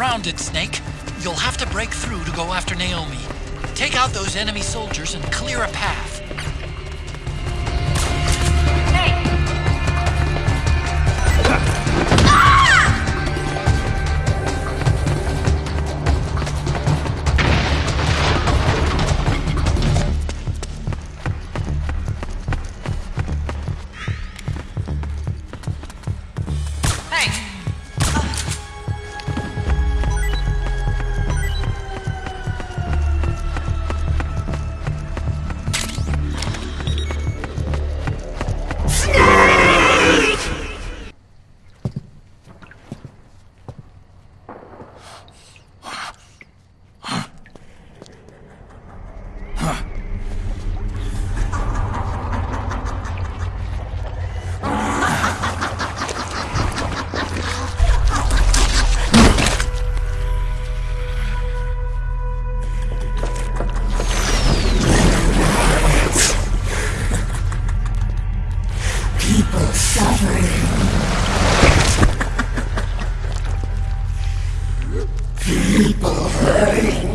surrounded, Snake. You'll have to break through to go after Naomi. Take out those enemy soldiers and clear a path. Naomi?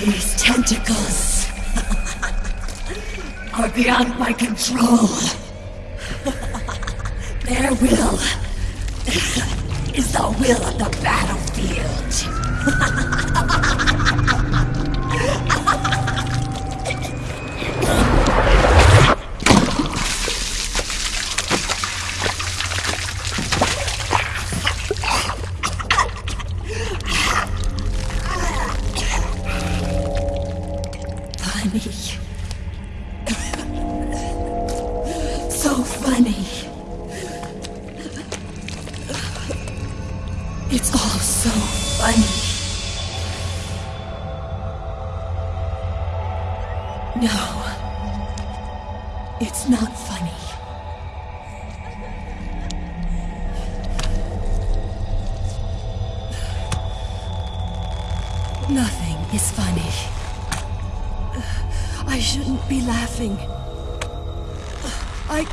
These tentacles are beyond my control. Their will is the will of the battlefield. No. It's not funny. Nothing is funny. I shouldn't be laughing. I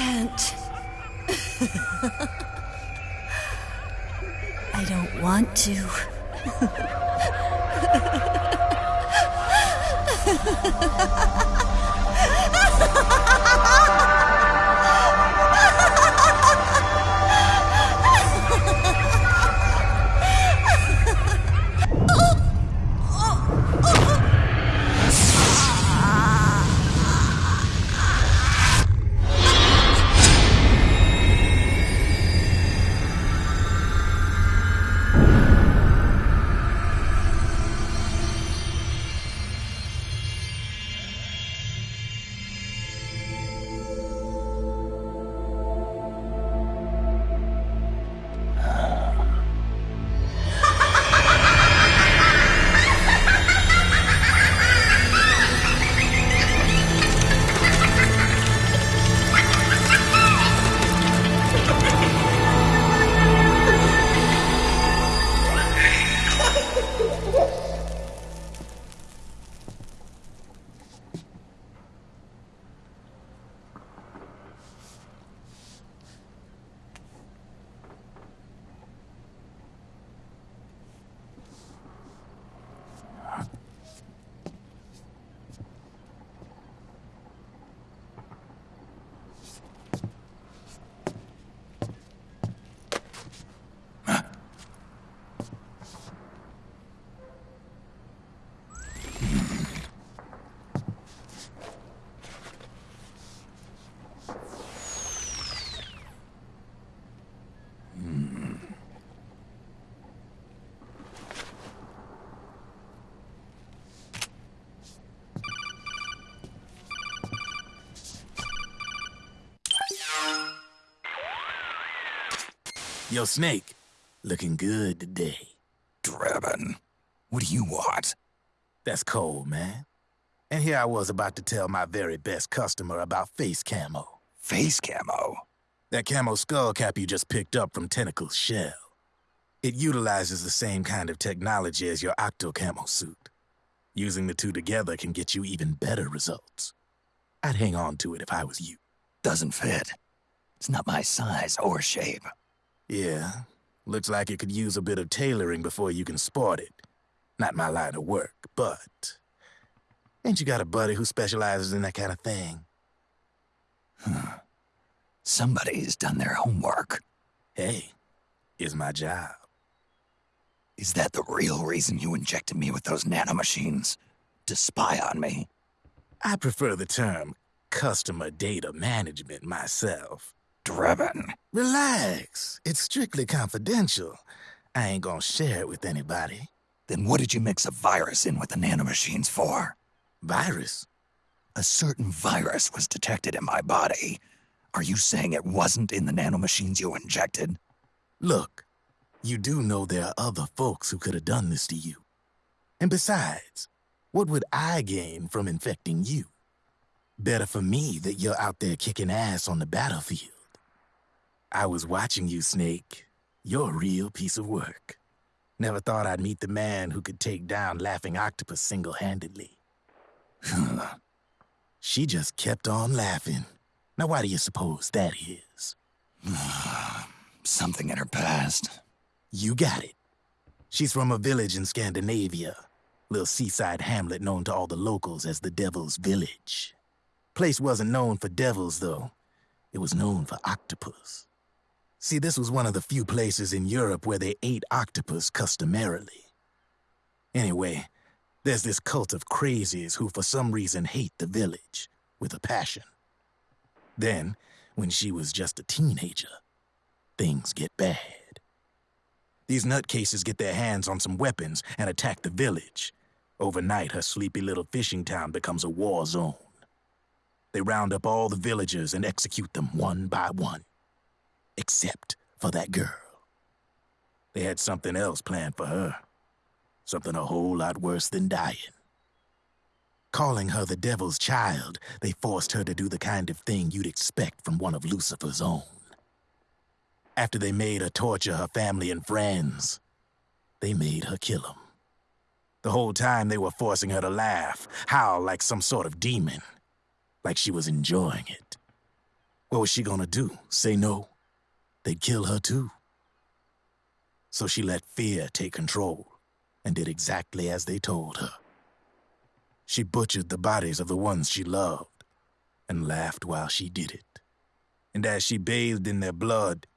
can't. I don't want to. Yo, Snake, looking good today. Drebin, what do you want? That's cold, man. And here I was about to tell my very best customer about face camo. Face camo? That camo skull cap you just picked up from Tentacle's shell. It utilizes the same kind of technology as your Octo camo suit. Using the two together can get you even better results. I'd hang on to it if I was you. Doesn't fit. It's not my size or shape. Yeah, looks like it could use a bit of tailoring before you can sport it. Not my line of work, but... Ain't you got a buddy who specializes in that kind of thing? Somebody's done their homework. Hey, it's my job. Is that the real reason you injected me with those nanomachines? To spy on me? I prefer the term customer data management myself. Drebin. Relax. It's strictly confidential. I ain't gonna share it with anybody. Then what did you mix a virus in with the nanomachines for? Virus? A certain virus was detected in my body. Are you saying it wasn't in the nanomachines you injected? Look, you do know there are other folks who could have done this to you. And besides, what would I gain from infecting you? Better for me that you're out there kicking ass on the battlefield. I was watching you, Snake. You're a real piece of work. Never thought I'd meet the man who could take down Laughing Octopus single-handedly. she just kept on laughing. Now why do you suppose that is? Something in her past. You got it. She's from a village in Scandinavia. Little seaside hamlet known to all the locals as the Devil's Village. Place wasn't known for devils, though. It was known for octopus. See, this was one of the few places in Europe where they ate octopus customarily. Anyway, there's this cult of crazies who for some reason hate the village with a passion. Then, when she was just a teenager, things get bad. These nutcases get their hands on some weapons and attack the village. Overnight, her sleepy little fishing town becomes a war zone. They round up all the villagers and execute them one by one except for that girl. They had something else planned for her. Something a whole lot worse than dying. Calling her the devil's child, they forced her to do the kind of thing you'd expect from one of Lucifer's own. After they made her torture her family and friends, they made her kill them. The whole time they were forcing her to laugh, howl like some sort of demon. Like she was enjoying it. What was she gonna do? Say no? They'd kill her too. So she let fear take control and did exactly as they told her. She butchered the bodies of the ones she loved and laughed while she did it. And as she bathed in their blood,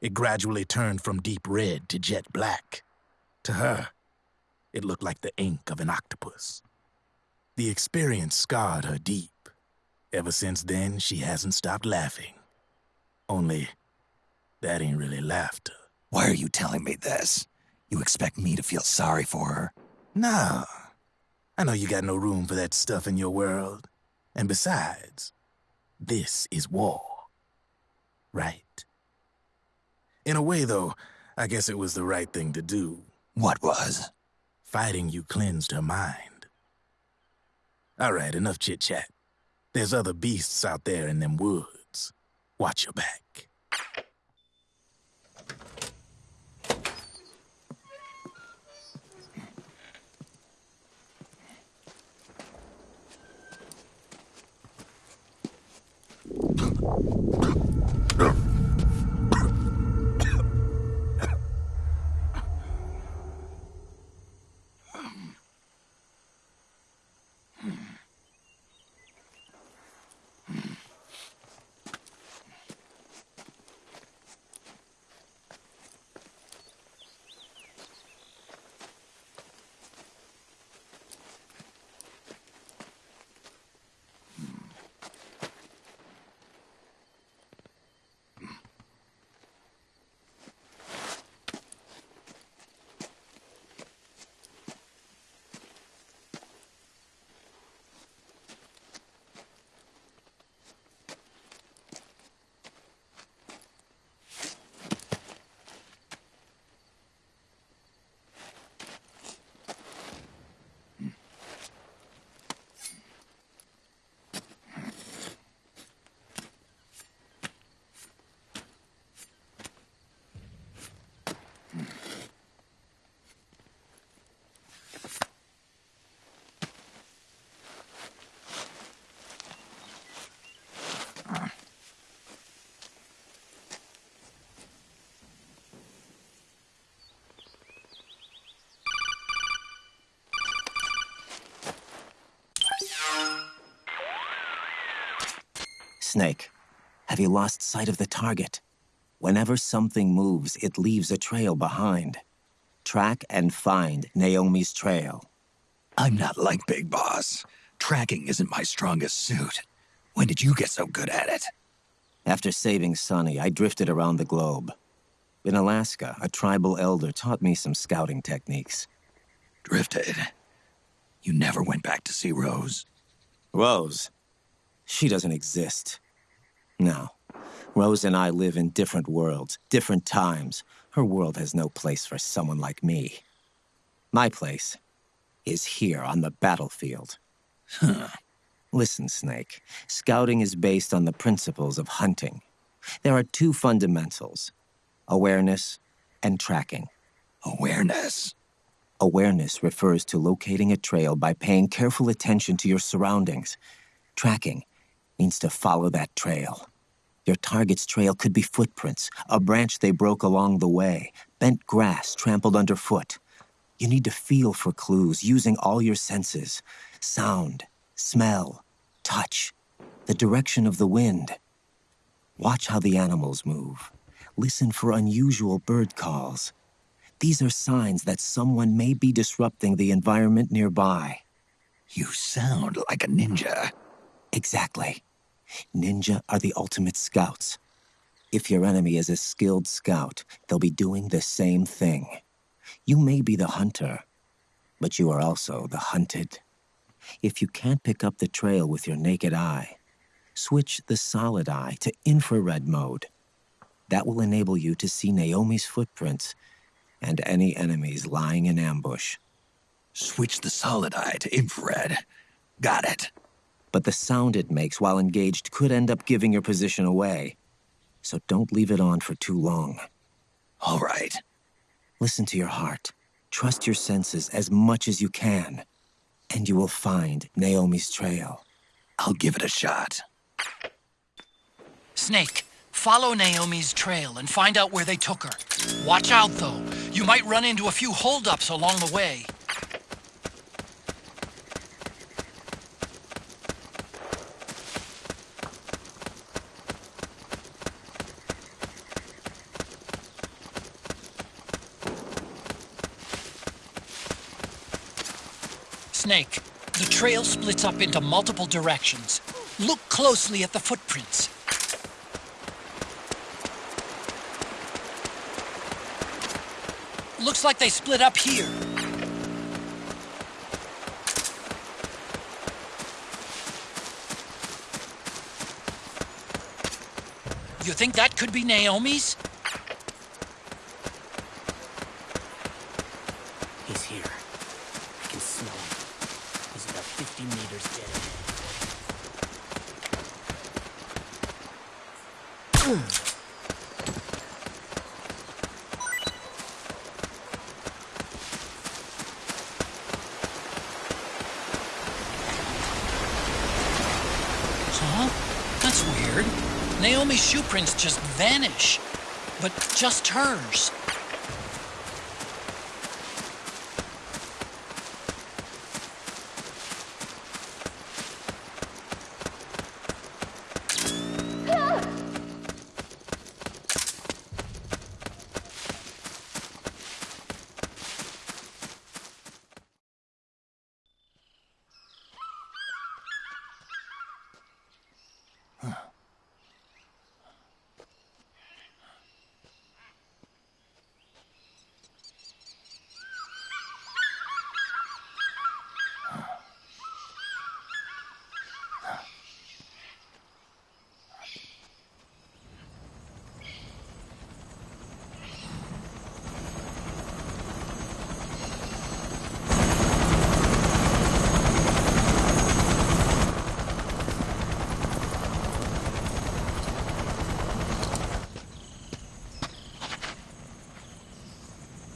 it gradually turned from deep red to jet black. To her, it looked like the ink of an octopus. The experience scarred her deep. Ever since then, she hasn't stopped laughing. Only that ain't really laughter. Why are you telling me this? You expect me to feel sorry for her? Nah. I know you got no room for that stuff in your world. And besides, this is war. Right? In a way, though, I guess it was the right thing to do. What was? Fighting you cleansed her mind. All right, enough chit-chat. There's other beasts out there in them woods. Watch your back. Snake, have you lost sight of the target? Whenever something moves, it leaves a trail behind. Track and find Naomi's trail. I'm not like Big Boss. Tracking isn't my strongest suit. When did you get so good at it? After saving Sonny, I drifted around the globe. In Alaska, a tribal elder taught me some scouting techniques. Drifted. You never went back to see Rose? Rose? She doesn't exist. No. Rose and I live in different worlds, different times. Her world has no place for someone like me. My place is here on the battlefield. Huh. Listen, Snake. Scouting is based on the principles of hunting. There are two fundamentals awareness and tracking. Awareness? Awareness refers to locating a trail by paying careful attention to your surroundings. Tracking means to follow that trail. Your target's trail could be footprints, a branch they broke along the way, bent grass trampled underfoot. You need to feel for clues using all your senses sound, smell, touch, the direction of the wind. Watch how the animals move. Listen for unusual bird calls. These are signs that someone may be disrupting the environment nearby. You sound like a ninja. Exactly. Ninja are the ultimate scouts. If your enemy is a skilled scout, they'll be doing the same thing. You may be the hunter, but you are also the hunted. If you can't pick up the trail with your naked eye, switch the solid eye to infrared mode. That will enable you to see Naomi's footprints and any enemies lying in ambush. Switch the solid eye to infrared. Got it. But the sound it makes while engaged could end up giving your position away. So don't leave it on for too long. All right. Listen to your heart. Trust your senses as much as you can. And you will find Naomi's trail. I'll give it a shot. Snake, follow Naomi's trail and find out where they took her. Watch out, though. You might run into a few holdups along the way. Snake, the trail splits up into multiple directions. Look closely at the footprints. Looks like they split up here. You think that could be Naomi's? He's here. I can smell him. He's about 50 meters dead. Huh? That's weird. Naomi's shoe prints just vanish. But just hers.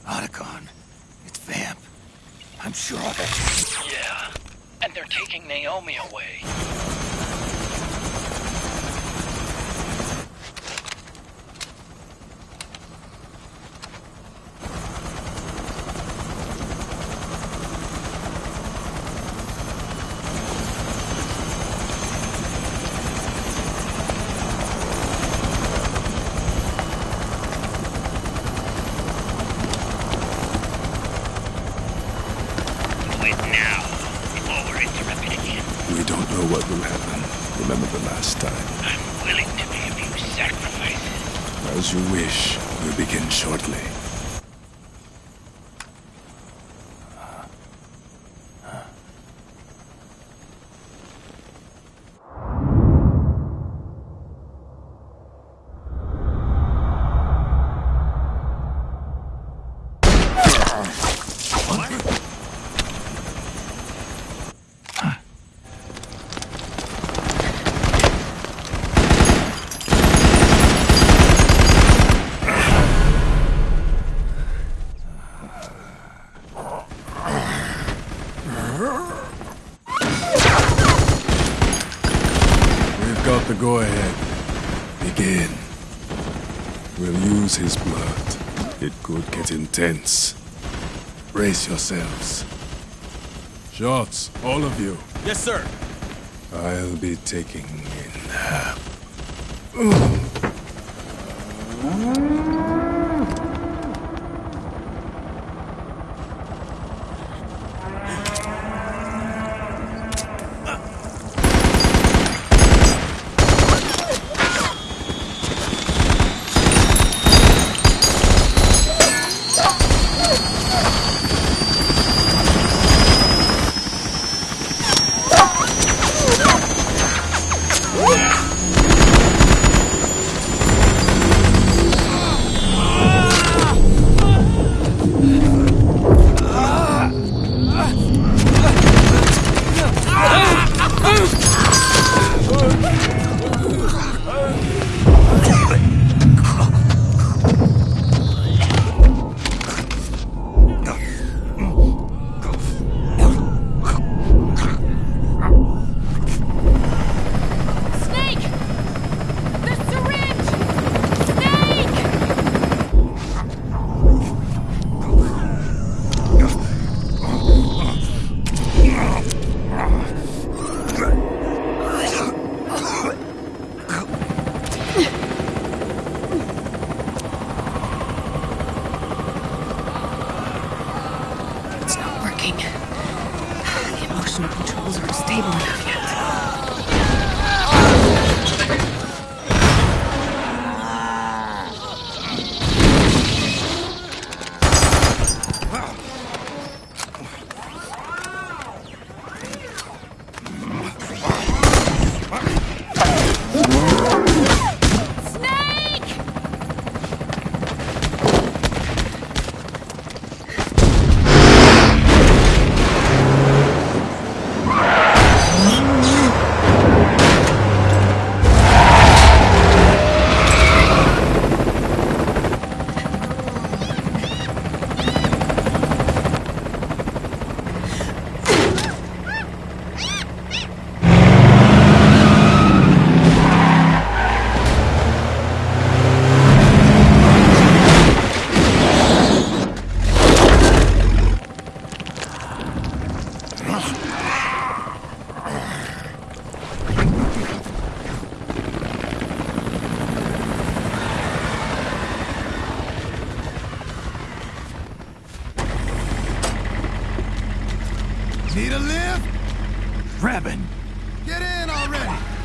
Otacon. It's Vamp. I'm sure of it. Yeah. And they're taking Naomi away. tense. Brace yourselves. Shots, all of you. Yes, sir. I'll be taking in... Need a lift? Drebin! Get in already!